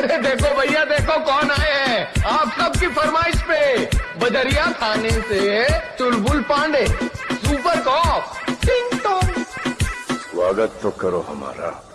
अरे देखो भैया, देखो कौन आए हैं। आप सबकी फरमाइश पे? बदरिया थाने से चुलबुल पांडे, सुपर कॉप टिंग। स्वागत तो करो हमारा।